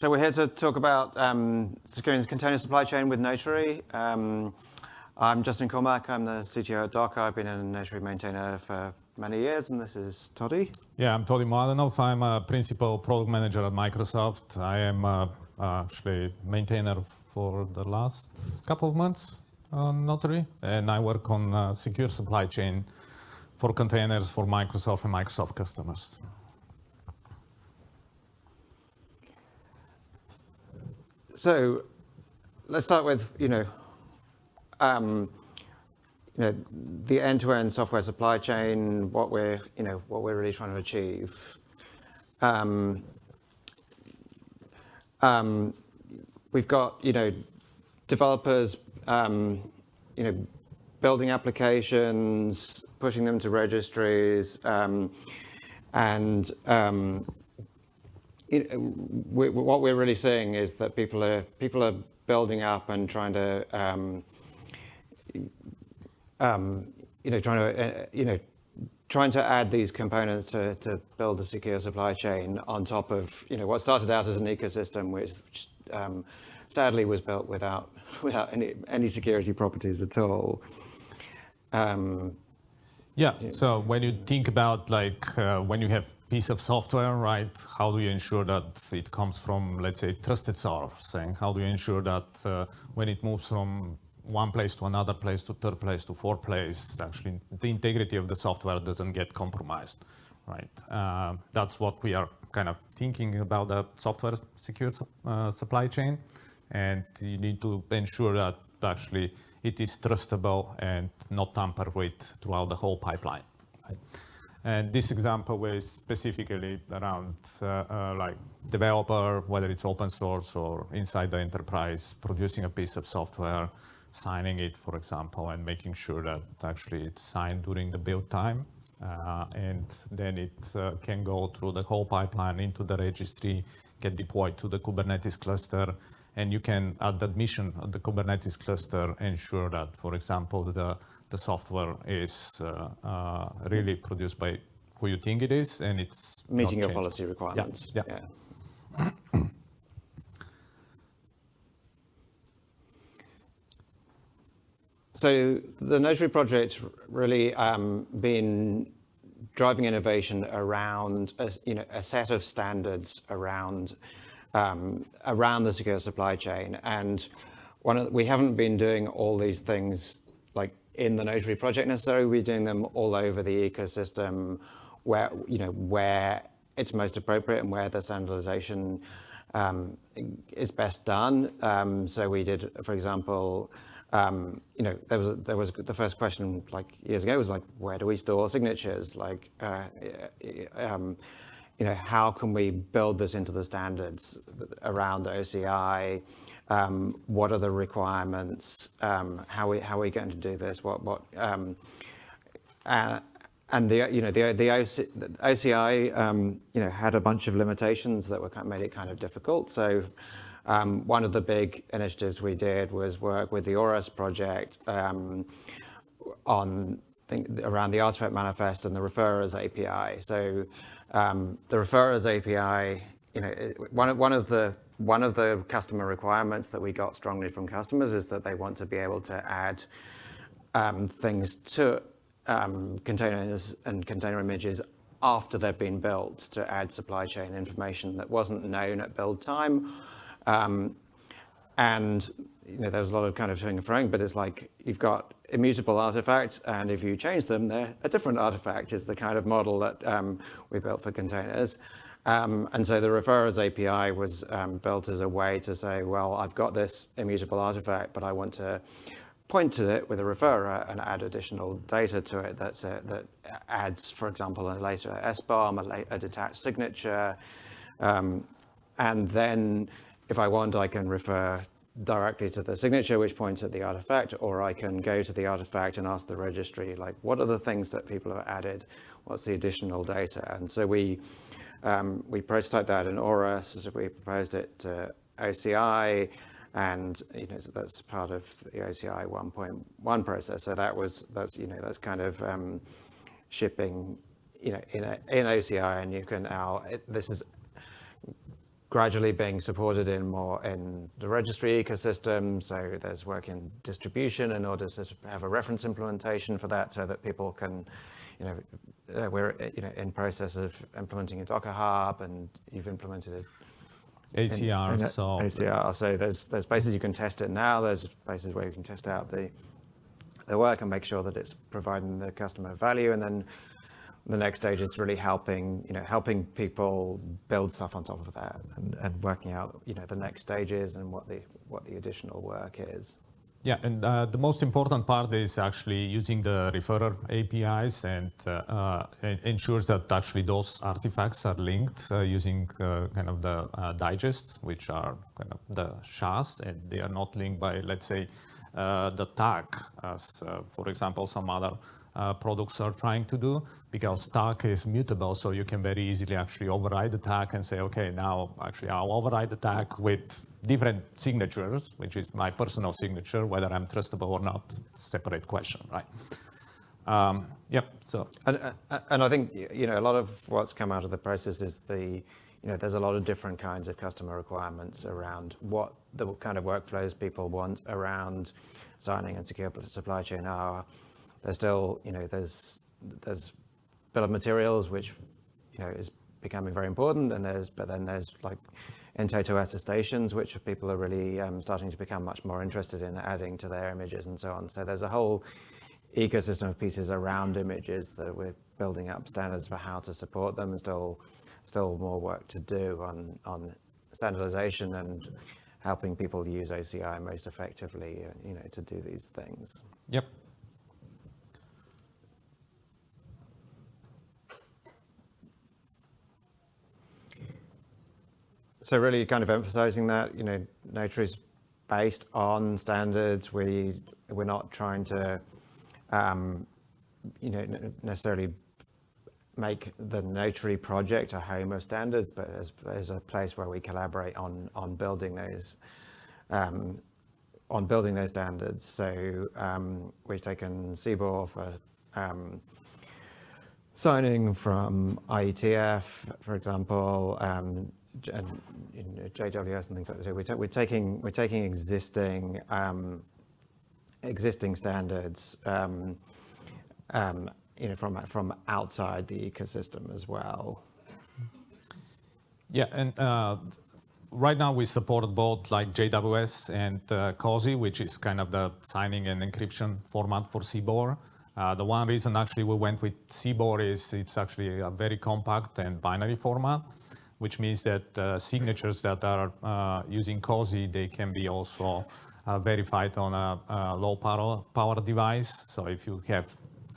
So we're here to talk about um, securing the container supply chain with Notary. Um, I'm Justin Cormack. I'm the CTO at Docker. I've been a Notary maintainer for many years, and this is Toddy. Yeah, I'm Toddy Mladenov. I'm a principal product manager at Microsoft. I am uh, actually maintainer for the last couple of months on Notary, and I work on uh, secure supply chain for containers for Microsoft and Microsoft customers. So let's start with, you know, um, you know, the end-to-end software supply chain, what we're, you know, what we're really trying to achieve. Um, um, we've got, you know, developers, um, you know, building applications, pushing them to registries, um, and um, it, we, what we're really seeing is that people are people are building up and trying to um, um, you know trying to uh, you know trying to add these components to, to build a secure supply chain on top of you know what started out as an ecosystem which um, sadly was built without without any any security properties at all. Um, yeah. So when you think about like uh, when you have piece of software, right? How do you ensure that it comes from, let's say, trusted source? And how do you ensure that uh, when it moves from one place to another place to third place to fourth place, actually the integrity of the software doesn't get compromised, right? Uh, that's what we are kind of thinking about the software secure uh, supply chain. And you need to ensure that actually it is trustable and not tampered with throughout the whole pipeline. Right? And this example was specifically around uh, uh, like developer, whether it's open source or inside the enterprise, producing a piece of software, signing it, for example, and making sure that actually it's signed during the build time. Uh, and then it uh, can go through the whole pipeline into the registry, get deployed to the Kubernetes cluster, and you can, at the admission of the Kubernetes cluster, ensure that, for example, the the software is uh, uh, really produced by who you think it is, and it's meeting your policy requirements. Yeah. yeah. yeah. so the Notary project's really um, been driving innovation around a, you know a set of standards around um, around the secure supply chain, and one of, we haven't been doing all these things in the Notary project necessarily. We're doing them all over the ecosystem where, you know, where it's most appropriate and where the standardization um, is best done. Um, so we did, for example, um, you know, there was there was the first question like years ago was like, where do we store signatures? Like, uh, um, you know, how can we build this into the standards around OCI? Um, what are the requirements, um, how, we, how are we going to do this, what, what, um, uh, and the, you know, the, the, OC, the OCI, um, you know, had a bunch of limitations that were, kind of made it kind of difficult. So um, one of the big initiatives we did was work with the ORAS project um, on around the artifact manifest and the referrers API. So the referrers API, you know, one of, one of the one of the customer requirements that we got strongly from customers is that they want to be able to add um, things to um, containers and container images after they've been built to add supply chain information that wasn't known at build time. Um, and you know, there's a lot of kind of toing and froing, but it's like you've got immutable artifacts, and if you change them, they're a different artifact is the kind of model that um, we built for containers. Um, and so the referrers API was um, built as a way to say, well, I've got this immutable artifact, but I want to point to it with a referrer and add additional data to it that's that adds, for example, a later SBOM, a, a detached signature. Um, and then if I want, I can refer directly to the signature, which points at the artifact, or I can go to the artifact and ask the registry, like, what are the things that people have added? What's the additional data? And so we um, we prototyped that in ORAS, we proposed it to OCI, and you know so that's part of the OCI 1.1 process. So that was that's you know that's kind of um, shipping you know in a, in OCI, and you can now it, this is gradually being supported in more in the registry ecosystem. So there's work in distribution in order to have a reference implementation for that so that people can, you know, uh, we're you know in process of implementing a Docker Hub and you've implemented it. ACR, in, in so ACR. So there's there's places you can test it now. There's places where you can test out the the work and make sure that it's providing the customer value. And then the next stage is really helping, you know, helping people build stuff on top of that and, and working out, you know, the next stages and what the what the additional work is. Yeah, and uh, the most important part is actually using the referrer APIs and uh, uh, ensures that actually those artifacts are linked uh, using uh, kind of the uh, digests, which are kind of the SHAs, and they are not linked by, let's say, the tag, as, for example, some other products are trying to do because tag is mutable. So you can very easily actually override the tag and say, okay, now actually I'll override the tag with different signatures, which is my personal signature, whether I'm trustable or not, separate question, right? Um, yep, so. And, uh, and I think, you know, a lot of what's come out of the process is the, you know, there's a lot of different kinds of customer requirements around what the kind of workflows people want around signing and secure supply chain are there's still, you know, there's there's bill of materials, which, you know, is becoming very important, and there's but then there's like in-toto attestations, which people are really um, starting to become much more interested in adding to their images and so on. So there's a whole ecosystem of pieces around images that we're building up standards for how to support them. and Still, still more work to do on on standardization and helping people use OCI most effectively, uh, you know, to do these things. Yep. So really kind of emphasizing that, you know, Notary is based on standards. We, we're not trying to, um, you know, necessarily make the Notary project a home of standards, but as, as a place where we collaborate on, on building those, um, on building those standards. So um, we've taken CBOR for um, signing from IETF, for example, um, and in JWS and things like this. So we're, we're taking we're taking existing um, existing standards, um, um, you know, from from outside the ecosystem as well. Yeah, and uh, right now we support both like JWS and uh, COSE, which is kind of the signing and encryption format for CBOR. Uh, the one reason actually we went with CBOR is it's actually a very compact and binary format which means that uh, signatures that are uh, using COSE, they can be also uh, verified on a, a, low power, power device. So if you have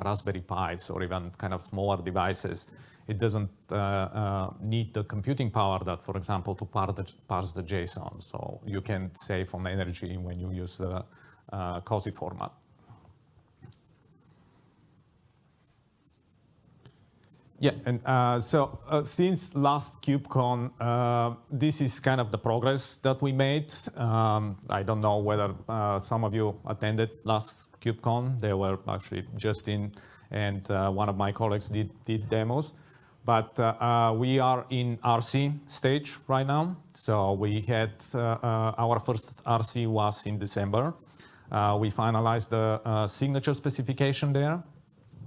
Raspberry Pis or even kind of smaller devices, it doesn't uh, uh, need the computing power that, for example, to parse the, parse the JSON. So you can save on energy when you use the uh, COSE format. Yeah, and uh, so uh, since last KubeCon, uh, this is kind of the progress that we made. Um, I don't know whether uh, some of you attended last KubeCon. They were actually Justin and uh, one of my colleagues did, did demos. But uh, we are in RC stage right now. So we had our first RC was in December. we finalized the signature specification there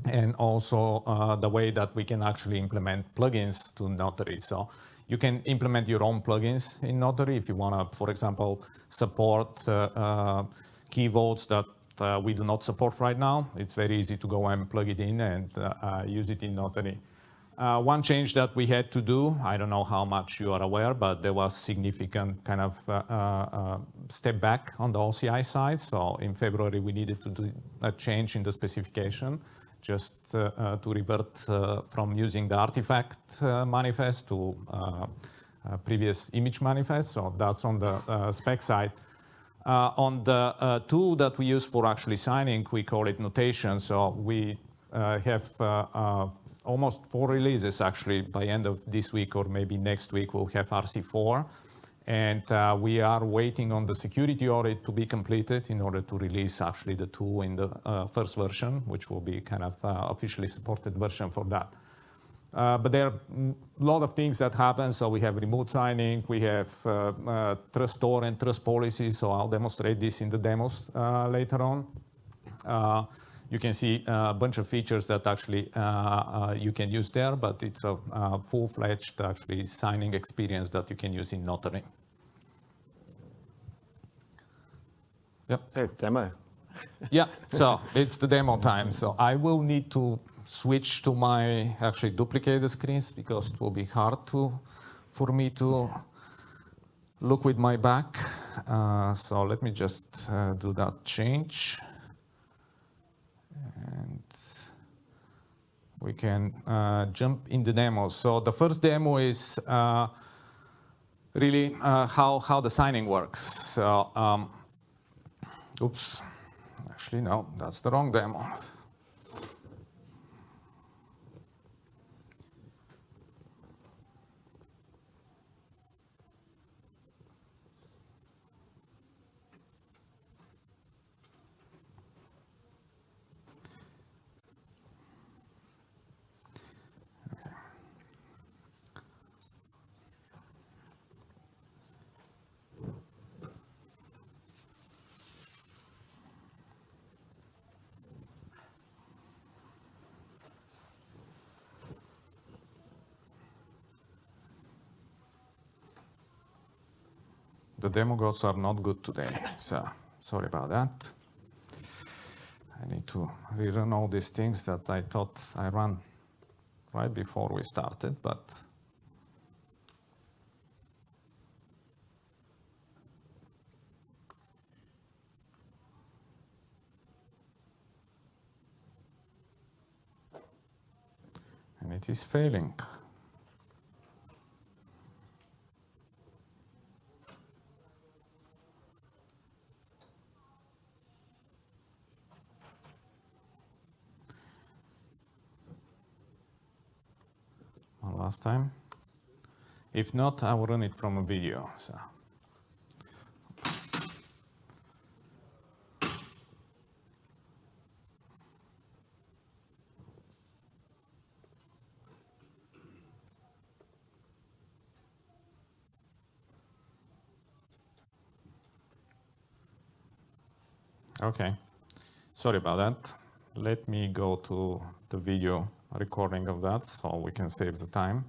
and also uh, the way that we can actually implement plugins to Notary. So you can implement your own plugins in Notary if you want to, for example, support uh, uh, key vaults that uh, we do not support right now. It's very easy to go and plug it in and uh, uh, use it in Notary. one change that we had to do, I don't know how much you are aware, but there was significant kind of step back on the OCI side. So in February, we needed to do a change in the specification just uh, uh, to revert uh, from using the artifact uh, manifest to uh, uh, previous image manifest. So that's on the spec side. On the tool that we use for actually signing, we call it notation. So we have almost four releases actually by end of this week or maybe next week we'll have RC4. And uh, we are waiting on the security audit to be completed in order to release actually the tool in the uh, first version, which will be kind of uh, officially supported version for that. Uh, but there are a lot of things that happen. So we have remote signing, we have uh, uh, trust store and trust policy. So I'll demonstrate this in the demos later on. Uh, you can see a bunch of features that actually uh, you can use there, but it's a full-fledged actually signing experience that you can use in Notary. Yep. So demo. yeah, so it's the demo time. So I will need to switch to my, actually duplicate the screens because it will be hard to, for me to look with my back. Uh, so let me just uh, do that change. And we can uh, jump in the demo. So the first demo is uh, really uh, how, how the signing works. So, um, oops, actually no, that's the wrong demo. The demo gods are not good today. So sorry about that. I need to rerun all these things that I thought I ran right before we started, but and it is failing. Last time. If not, I will run it from a video. So. Okay, sorry about that. Let me go to the video recording of that so we can save the time.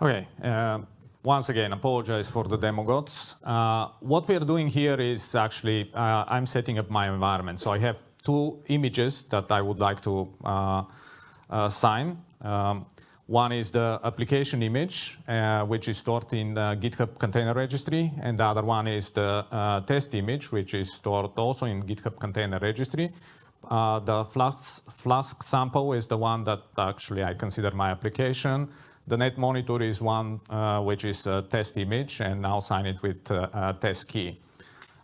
Okay. Uh, once again, apologize for the demo gods. Uh, what we are doing here is actually, uh, I'm setting up my environment. So I have two images that I would like to uh, uh, sign. Um, one is the application image, uh, which is stored in the GitHub Container Registry, and the other one is the test image, which is stored also in GitHub Container Registry. the Flask, Flask sample is the one that actually I consider my application. The net monitor is one uh, which is a test image, and I'll sign it with uh, a test key.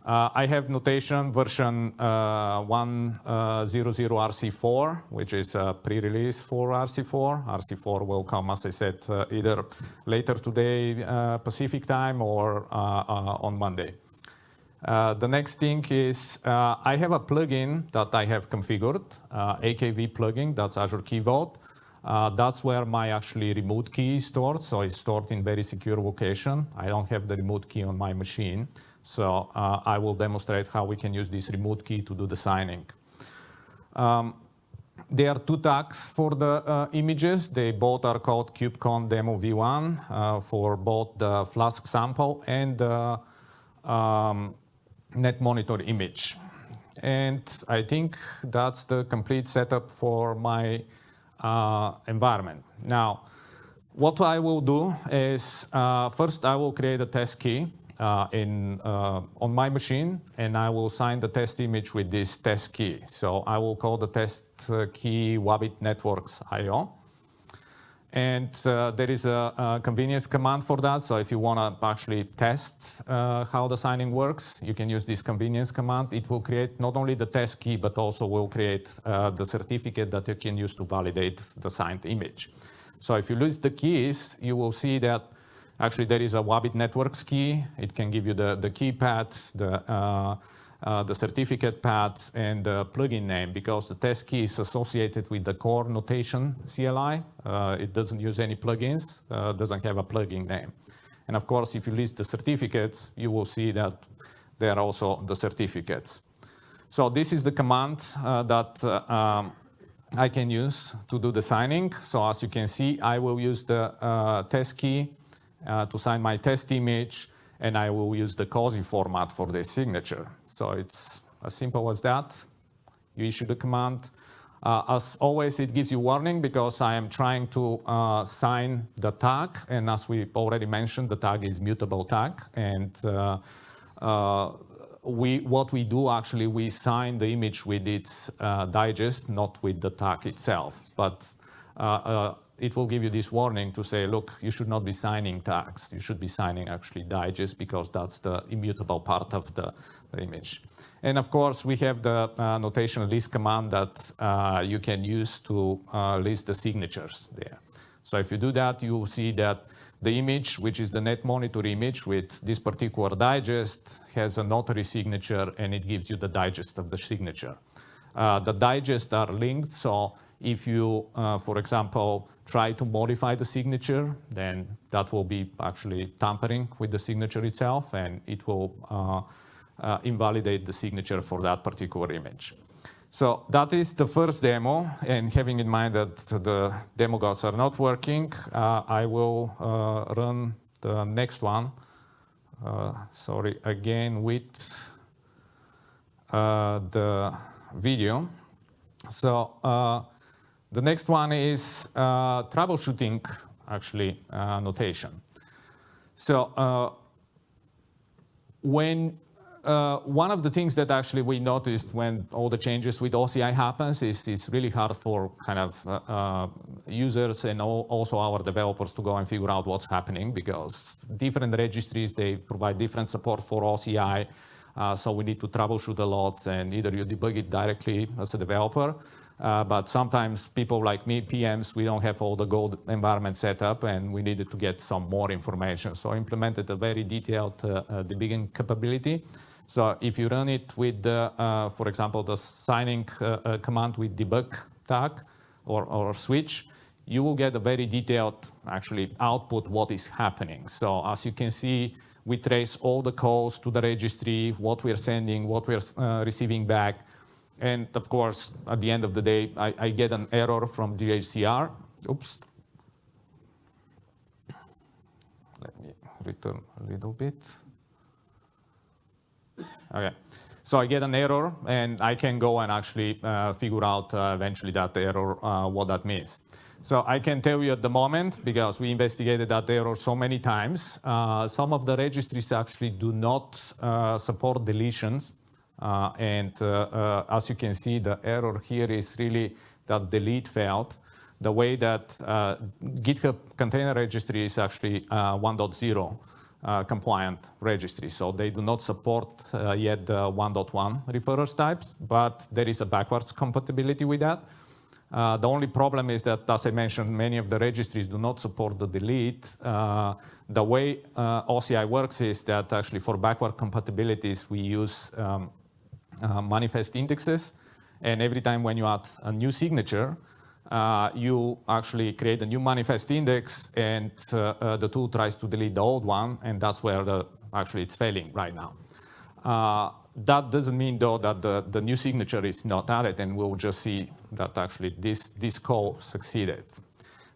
Uh, I have notation version uh, 100 RC4, which is a pre-release for RC4. RC4 will come, as I said, uh, either later today uh, Pacific time or on Monday. the next thing is I have a plugin that I have configured, AKV plugin, that's Azure Key Vault. Uh, that's where my actually remote key is stored. So it's stored in very secure location. I don't have the remote key on my machine. So uh, I will demonstrate how we can use this remote key to do the signing. Um, there are two tags for the uh, images. They both are called KubeCon Demo V1 uh, for both the Flask sample and the um, net monitor image. And I think that's the complete setup for my environment. Now, what I will do is uh, first I will create a test key uh, in, uh, on my machine, and I will sign the test image with this test key. So I will call the test uh, key Wabbit Networks IO. And uh, there is a, a, convenience command for that. So if you want to actually test uh, how the signing works, you can use this convenience command. It will create not only the test key, but also will create uh, the certificate that you can use to validate the signed image. So if you list the keys, you will see that actually there is a Wabbit Networks key. It can give you the, the key path, the uh, the certificate path and the plugin name because the test key is associated with the core notation CLI. Uh, it doesn't use any plugins, uh, doesn't have a plugin name. And of course, if you list the certificates, you will see that they are also the certificates. So this is the command uh, that uh, um, I can use to do the signing. So as you can see, I will use the test key to sign my test image and I will use the COSE format for the signature. So it's as simple as that. You issue the command. Uh, as always, it gives you warning because I am trying to uh, sign the tag. And as we already mentioned, the tag is mutable tag. And uh, uh we, what we do actually, we sign the image with its uh, digest, not with the tag itself. But uh, it will give you this warning to say, look, you should not be signing tags. You should be signing actually digest because that's the immutable part of the, the image. And of course, we have the uh, notation list command that uh, you can use to uh, list the signatures there. So if you do that, you will see that the image, which is the net monitor image with this particular digest, has a notary signature and it gives you the digest of the signature. Uh, the digests are linked, so if you, uh, for example, try to modify the signature, then that will be actually tampering with the signature itself, and it will uh, uh, invalidate the signature for that particular image. So that is the first demo, and having in mind that the demo gods are not working, uh, I will uh, run the next one. Uh, sorry, again with uh, the video. So the next one is uh, troubleshooting, actually, uh, notation. So uh, when uh, one of the things that actually we noticed when all the changes with OCI happens is it's really hard for kind of uh, uh, users and all, also our developers to go and figure out what's happening because different registries, they provide different support for OCI. so we need to troubleshoot a lot and either you debug it directly as a developer uh, but sometimes people like me, PMs, we don't have all the gold environment set up and we needed to get some more information. So I implemented a very detailed uh, uh, debugging capability. So if you run it with, uh, for example, the signing uh, command with debug tag or, or switch, you will get a very detailed actually output what is happening. So as you can see, we trace all the calls to the registry, what we're sending, what we're receiving back, and of course, at the end of the day, I, I get an error from GHCR. Oops. Let me return a little bit. Okay. So I get an error, and I can go and actually uh, figure out uh, eventually that error, uh, what that means. So I can tell you at the moment, because we investigated that error so many times, uh, some of the registries actually do not uh, support deletions and uh, uh, as you can see, the error here is really that delete failed. The way that GitHub Container Registry is actually 1.0 uh, compliant registry. So they do not support uh, yet the 1.1 referrers types, but there is a backwards compatibility with that. Uh, the only problem is that, as I mentioned, many of the registries do not support the delete. the way OCI works is that actually for backward compatibilities, we use um, uh, manifest indexes. And every time when you add a new signature, uh, you actually create a new manifest index and uh, uh, the tool tries to delete the old one and that's where the actually it's failing right now. Uh, that doesn't mean though that the, the new signature is not added and we'll just see that actually this, this call succeeded.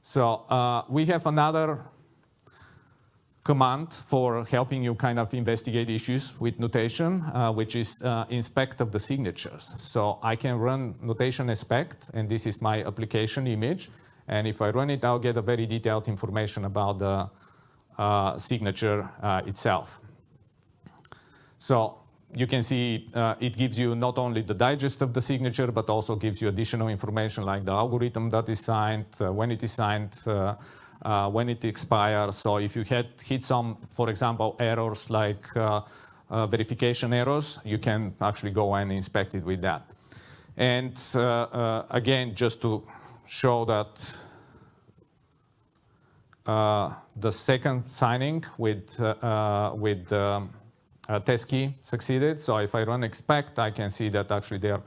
So uh, we have another command for helping you kind of investigate issues with notation, uh, which is uh, inspect of the signatures. So I can run notation inspect, and this is my application image. And if I run it, I'll get a very detailed information about the uh, signature uh, itself. So you can see uh, it gives you not only the digest of the signature, but also gives you additional information like the algorithm that is signed, uh, when it is signed, uh, uh when it expires. So if you had hit some, for example, errors like uh, uh, verification errors, you can actually go and inspect it with that. And again, just to show that the second signing with, with um, uh, test key succeeded. So if I run expect, I can see that actually there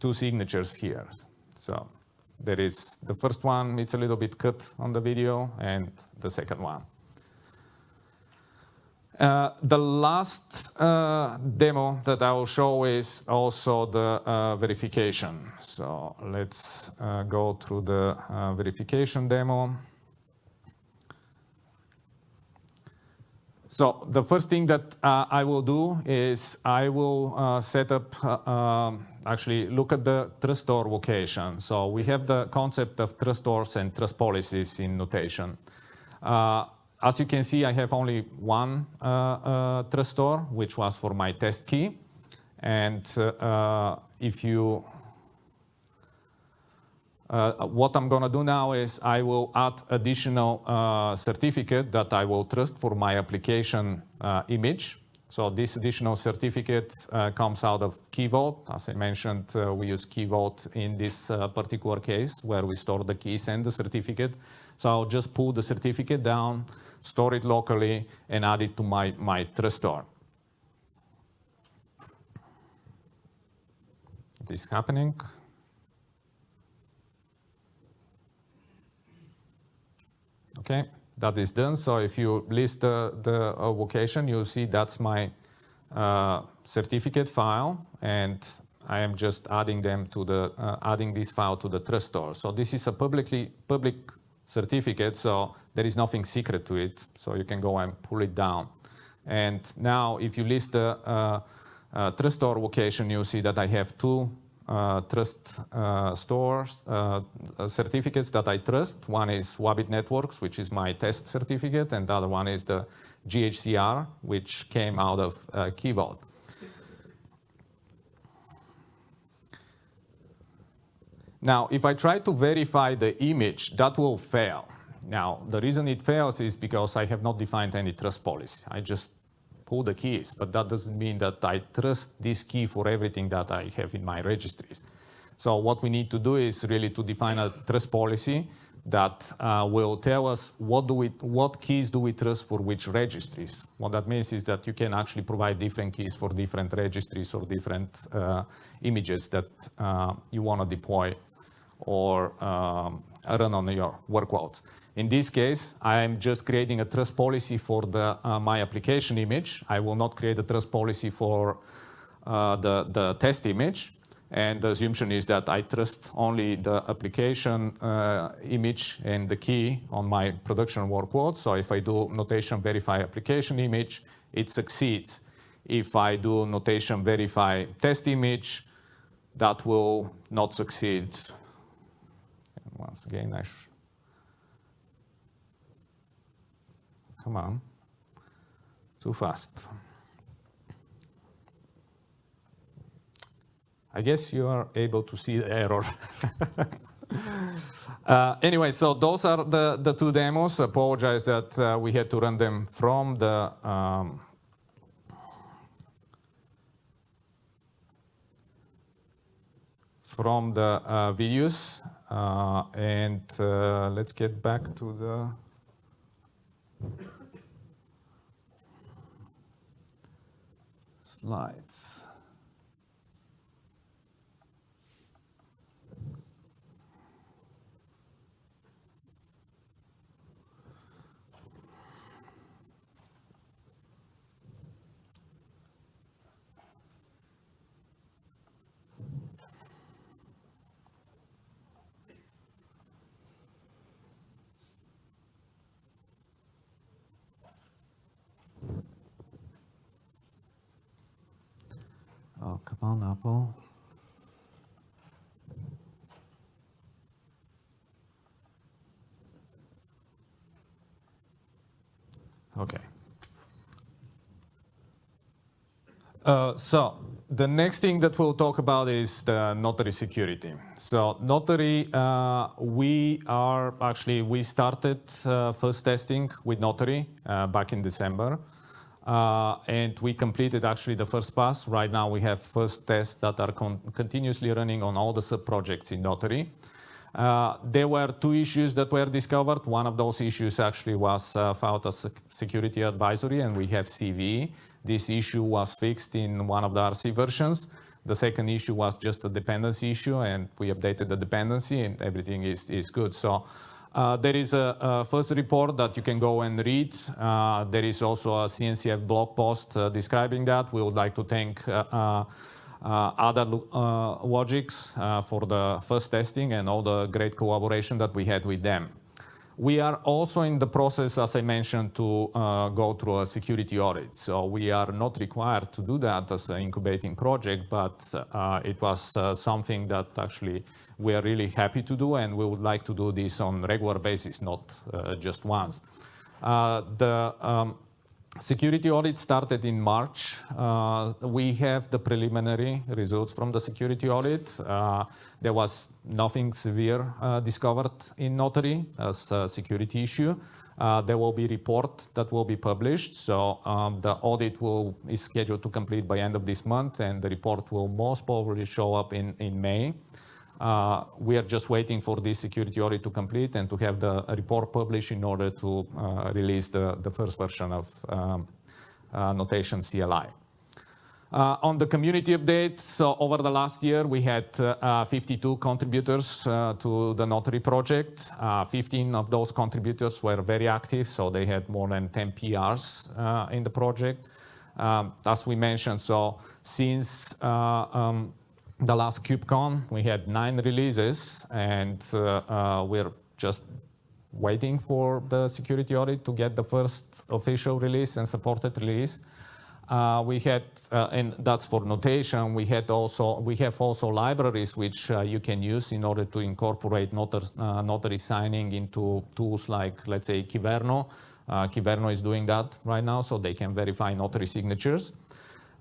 two signatures here. So there is the first one, it's a little bit cut on the video, and the second one. Uh, the last uh, demo that I will show is also the uh, verification. So let's uh, go through the uh, verification demo. So the first thing that I will do is I will set up, um, actually look at the trust store location. So we have the concept of trust stores and trust policies in notation. As you can see, I have only one uh, uh, trustor, which was for my test key. And uh, if you, what I'm going to do now is I will add additional certificate that I will trust for my application image. So this additional certificate uh, comes out of Key Vault. As I mentioned, uh, we use Key Vault in this uh, particular case where we store the keys and the certificate. So I'll just pull the certificate down, store it locally, and add it to my, my trust store. This is happening. Okay, that is done. So if you list the, the uh, vocation, you'll see that's my uh, certificate file, and I am just adding them to the uh, adding this file to the trust store. So this is a publicly public certificate, so there is nothing secret to it, so you can go and pull it down. And now if you list the uh, uh, trust store location, you see that I have two uh, trust uh, stores uh, certificates that I trust. One is Wabbit Networks, which is my test certificate, and the other one is the GHCR, which came out of uh, Key Vault. Now, if I try to verify the image, that will fail. Now, the reason it fails is because I have not defined any trust policy. I just pull the keys, but that doesn't mean that I trust this key for everything that I have in my registries. So what we need to do is really to define a trust policy that uh, will tell us what, do we, what keys do we trust for which registries. What that means is that you can actually provide different keys for different registries or different uh, images that uh, you want to deploy or um, run on your workloads. In this case, I'm just creating a trust policy for the, uh, my application image. I will not create a trust policy for uh, the, the test image. And the assumption is that I trust only the application uh, image and the key on my production workload. So if I do notation verify application image, it succeeds. If I do notation verify test image, that will not succeed. And once again, I Come on. Too fast. I guess you are able to see the error. uh, anyway, so those are the, the two demos. Apologize that uh, we had to run them from the um, from the uh, videos. Uh, and uh, let's get back to the slides. apple. Okay. Uh, so the next thing that we'll talk about is the notary security. So notary, uh, we are actually, we started uh, fuzz testing with notary uh, back in December. Uh, and we completed actually the first pass. Right now we have fuzz tests that are con continuously running on all the sub-projects in notary. Uh, there were two issues that were discovered. One of those issues actually was uh, filed as security advisory and we have CVE. This issue was fixed in one of the RC versions. The second issue was just a dependency issue and we updated the dependency and everything is, is good. So uh, there is a, a, fuzz report that you can go and read. Uh, there is also a CNCF blog post uh, describing that. We would like to thank uh, uh, uh, Ada Logics for the fuzz testing and all the great collaboration that we had with them. We are also in the process, as I mentioned, to uh, go through a security audit. So we are not required to do that as an incubating project, but uh, it was uh, something that actually we are really happy to do, and we would like to do this on regular basis, not uh, just once. Uh, the um, Security audit started in March. Uh, we have the preliminary results from the security audit. There was nothing severe uh, discovered in Notary as a security issue. Uh, there will be report that will be published. So um, the audit will is scheduled to complete by end of this month, and the report will most probably show up in, in May. Uh, we are just waiting for this security audit to complete and to have the report published in order to uh, release the, the first version of um, uh, notation CLI. Uh, on the community update, so over the last year, we had uh, 52 contributors uh, to the Notary project. 15 of those contributors were very active, so they had more than 10 PRs in the project. Um, as we mentioned, so since um, the last KubeCon, we had nine releases, and uh, uh, we're just waiting for the security audit to get the first official release and supported release. Uh, we had, uh, and that's for notation, we had also, we have also libraries which uh, you can use in order to incorporate notary, uh, notary signing into tools like, let's say, Kyverno. Kiverno is doing that right now, so they can verify notary signatures.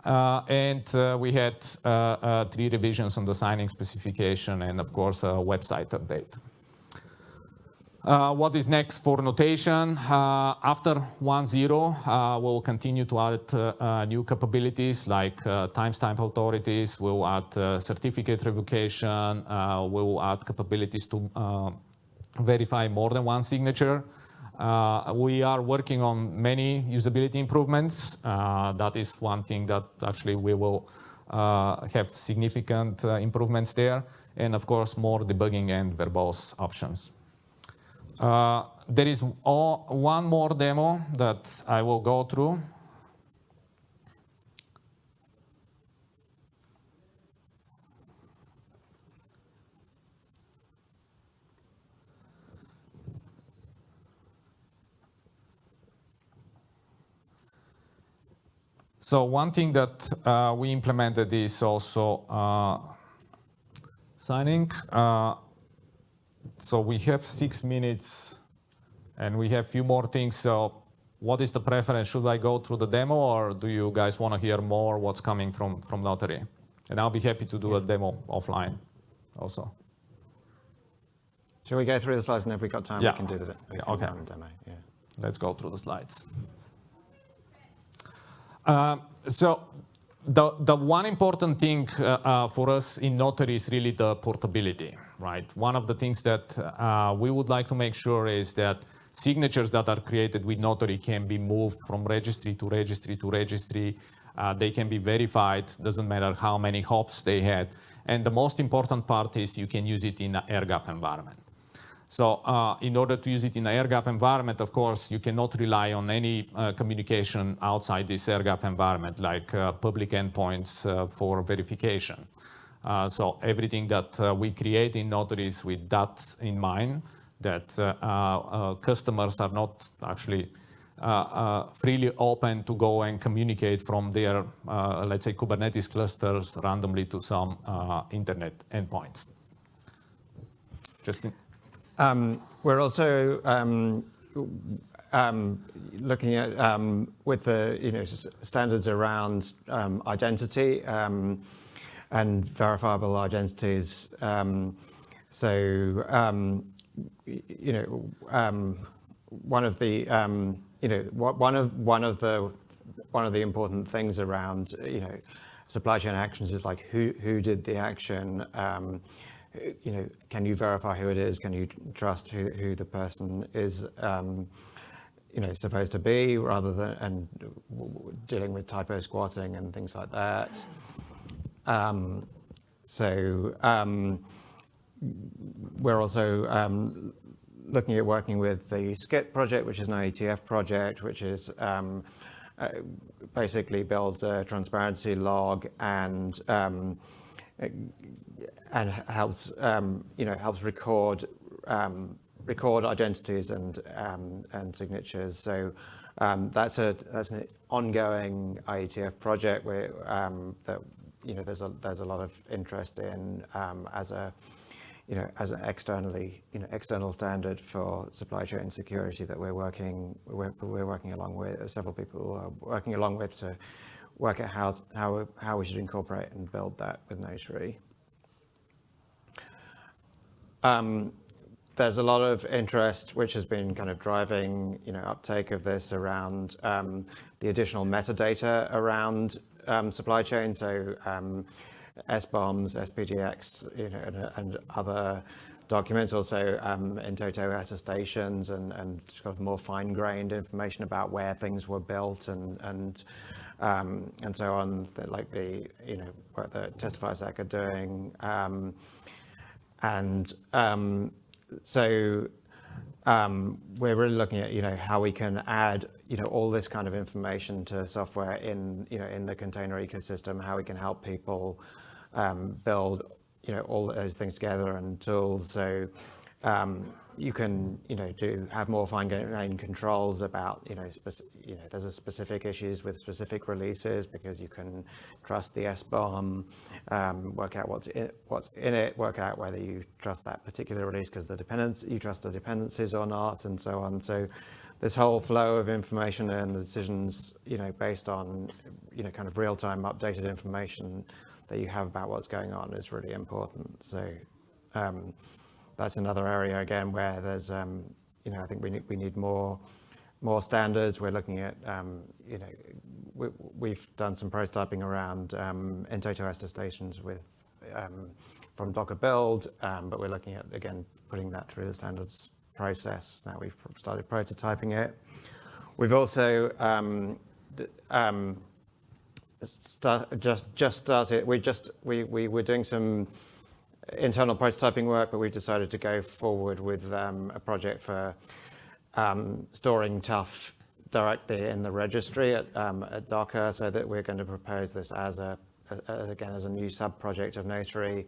Uh, and uh, we had uh, three revisions on the signing specification and, of course, a website update. Uh, what is next for notation? Uh, after 1.0, uh, we'll continue to add new capabilities like timestamp authorities, we'll add certificate revocation, we'll add capabilities to verify more than one signature. Uh, we are working on many usability improvements. Uh, that is one thing that actually we will uh, have significant uh, improvements there. And of course, more debugging and verbose options. Uh, there is all, one more demo that I will go through. So one thing that uh, we implemented is also uh, signing. Uh, so we have six minutes and we have a few more things. So what is the preference? Should I go through the demo or do you guys want to hear more what's coming from, from Notary? And I'll be happy to do yeah. a demo offline also. Shall we go through the slides and if we've got time, yeah. we can do the yeah, okay. demo. Yeah. Let's go through the slides. Uh, so the, the one important thing uh, uh, for us in Notary is really the portability, right? One of the things that uh, we would like to make sure is that signatures that are created with Notary can be moved from registry to registry to registry. Uh, they can be verified, doesn't matter how many hops they had. And the most important part is you can use it in an air gap environment. So uh, in order to use it in an air gap environment, of course, you cannot rely on any uh, communication outside this air gap environment, like uh, public endpoints uh, for verification. Uh, so everything that uh, we create in Notary is with that in mind, that customers are not actually freely open to go and communicate from their, let's say, Kubernetes clusters randomly to some internet endpoints. Justin? um, we're also um, um, looking at um, with the you know standards around um, identity um, and verifiable identities. Um, so um, you know one of the you know one of one of the one of the important things around you know supply chain actions is like who who did the action you know, can you verify who it is? Can you trust who, who the person is, um, you know, supposed to be rather than, and dealing with typo squatting and things like that. Um, so um, we're also um, looking at working with the SCITT project, which is an IETF project, which is um, uh, basically builds a transparency log and um, and helps um, you know helps record record identities and and signatures. So that's a that's an ongoing IETF project where um, that you know there's a there's a lot of interest in um, as a you know as an externally you know external standard for supply chain security that we're working we're, we're working along with several people are working along with to work out how how how we should incorporate and build that with Notary. Um, there's a lot of interest which has been kind of driving you know uptake of this around um, the additional metadata around um, supply chain so um, SBOMs, SPDX you know and, and other documents. Also um, in-toto attestations and, and sort of more fine-grained information about where things were built and and um, and so on like the you know what the testifiers are doing. Um, and um, so um, we're really looking at, you know, how we can add, you know, all this kind of information to software in, you know, in the container ecosystem, how we can help people um, build, you know, all those things together and tools. So um, you can, you know, do have more fine-grained controls about, you know, you know, there's a specific issues with specific releases because you can trust the SBOM, um, work out what's in, what's in it, work out whether you trust that particular release because the dependence, you trust the dependencies or not, and so on. So this whole flow of information and the decisions, you know, based on, you know, kind of real-time updated information that you have about what's going on is really important. So. Um, that's another area again where there's, um, you know, I think we need, we need more, more standards. We're looking at, um, you know, we, have done some prototyping around um, in-toto attestations with, um, from Docker build, um, but we're looking at, again, putting that through the standards process. Now we've started prototyping it. We've also um, um, start, just just started. We just we we were doing some internal prototyping work, but we've decided to go forward with um, a project for um, storing TUF directly in the registry at, um, at, Docker so that we're going to propose this as a, again, as a new sub-project of Notary.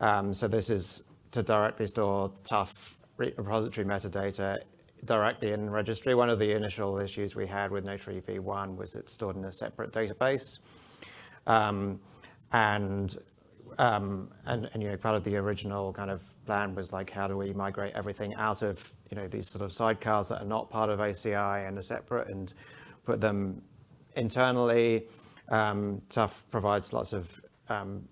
Um, so this is to directly store TUF repository metadata directly in registry. One of the initial issues we had with Notary v1 was it's stored in a separate database. Um, and um, and, and, you know, part of the original kind of plan was like, how do we migrate everything out of, you know, these sort of sidecars that are not part of OCI and are separate and put them internally. Um, TUF provides lots of um,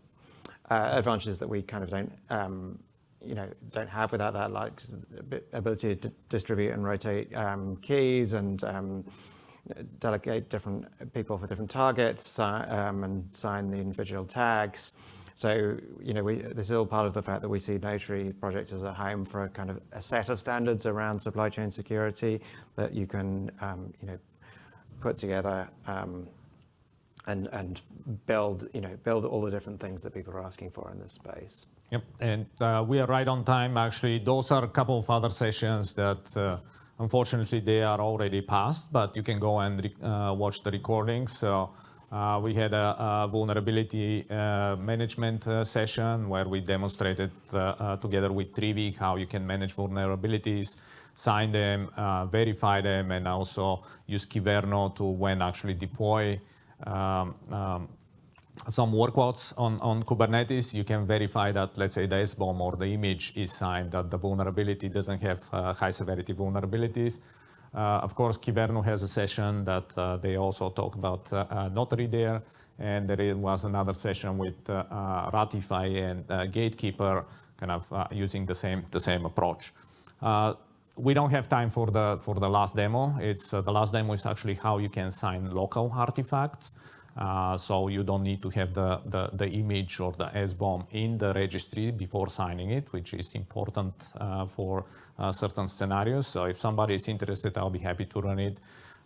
uh, advantages that we kind of don't, um, you know, don't have without that, like ability to distribute and rotate um, keys and um, delegate different people for different targets um, and sign the individual tags. So, you know, we, this is all part of the fact that we see Notary project as a home for a kind of a set of standards around supply chain security that you can, um, you know, put together um, and, and build, you know, build all the different things that people are asking for in this space. Yep, and uh, we are right on time. Actually, those are a couple of other sessions that uh, unfortunately they are already passed, but you can go and uh, watch the recordings. So uh, we had a, a vulnerability uh, management uh, session where we demonstrated uh, uh, together with Trivy how you can manage vulnerabilities, sign them, uh, verify them, and also use Kyverno to when actually deploy um, um, some workloads on, on Kubernetes, you can verify that, let's say, the SBOM or the image is signed, that the vulnerability doesn't have high severity vulnerabilities. Uh, of course, Kyverno has a session that uh, they also talk about uh, Notary there. And there was another session with Ratify and Gatekeeper kind of using the same, the same approach. We don't have time for the, for the last demo. It's the last demo is actually how you can sign local artifacts. Uh, so you don't need to have the, the, the, image or the SBOM in the registry before signing it, which is important uh, for uh, certain scenarios. So if somebody is interested, I'll be happy to run it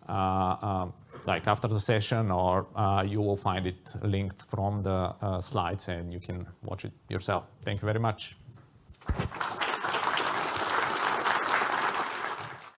uh, um, like after the session or uh, you will find it linked from the slides and you can watch it yourself. Thank you very much.